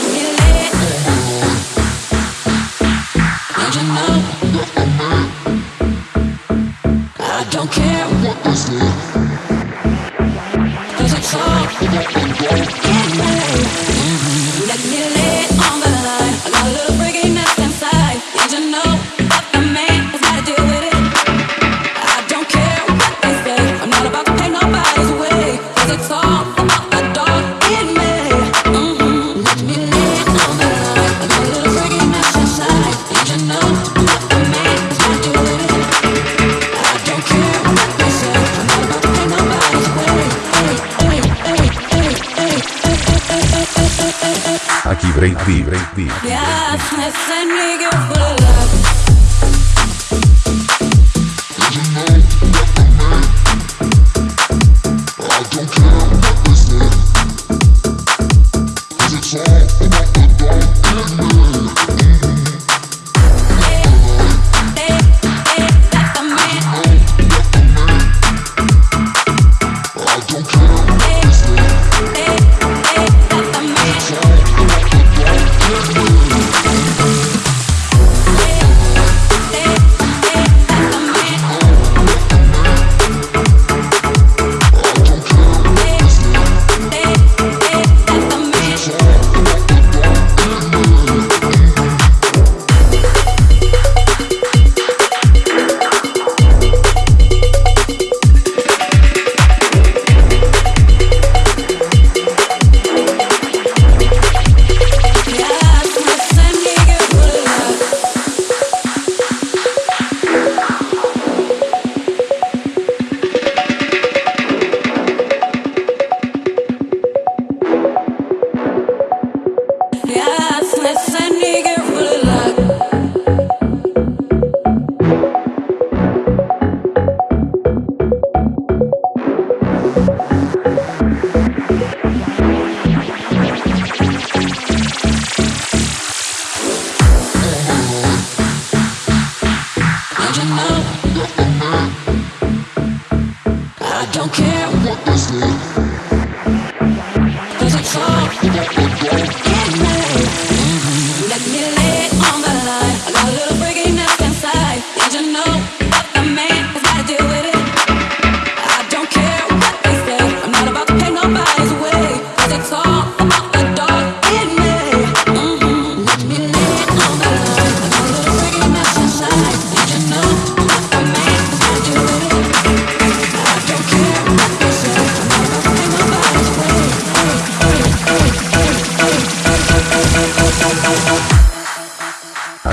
can you live? Break Beat. Break Beat.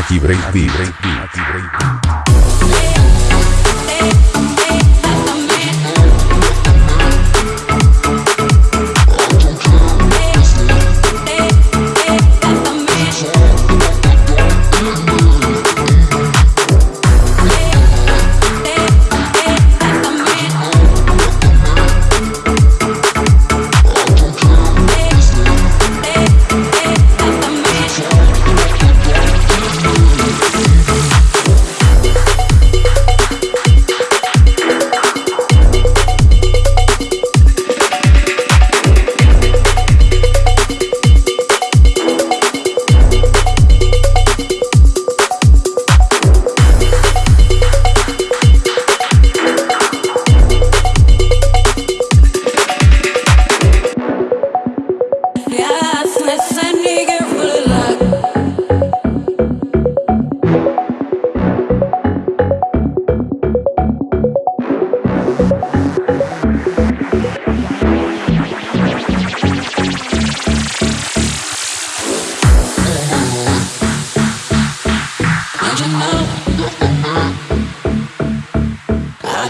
aquí break beat.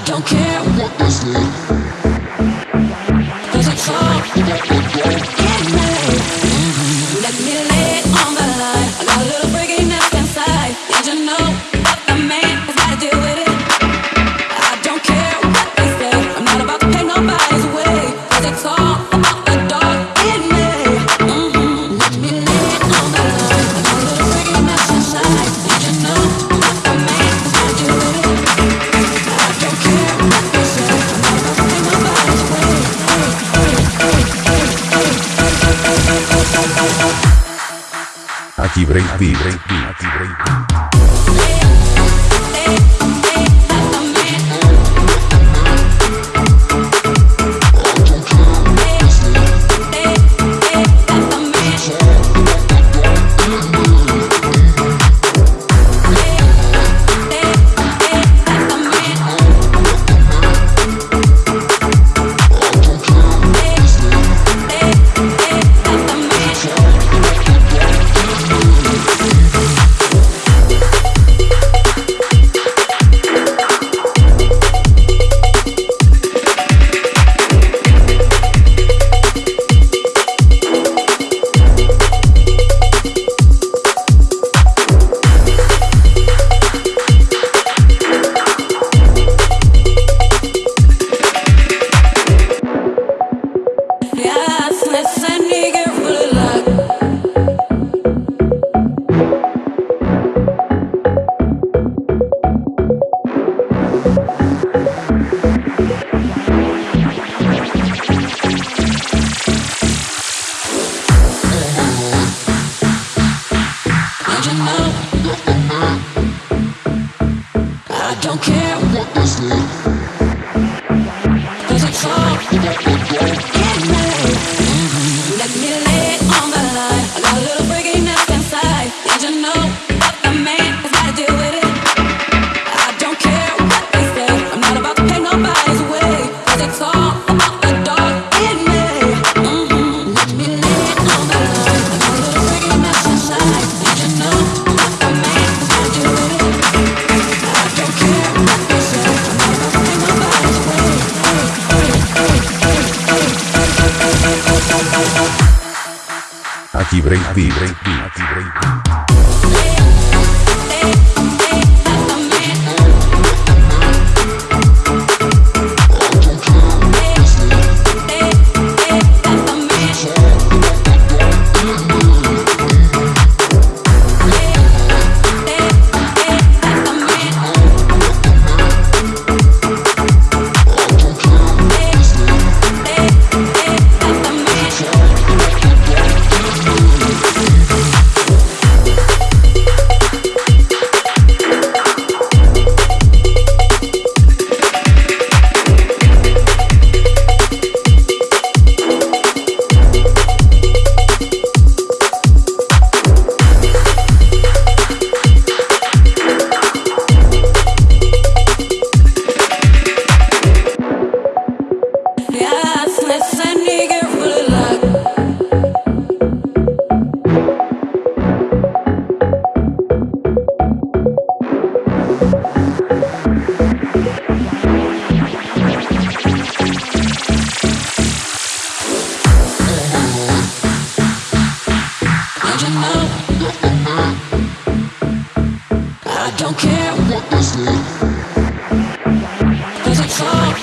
don't care what they say. Cause it's all Break Beat. Don't care what this is. Aquí Break Beat. Aquí Break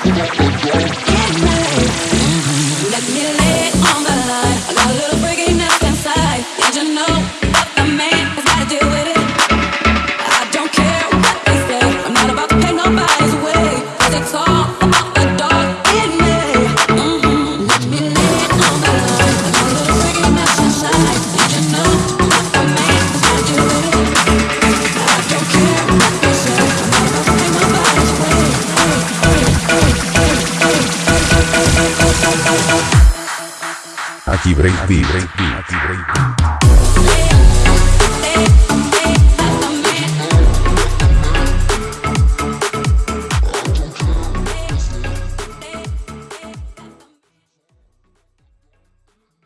Thank aquí break beat.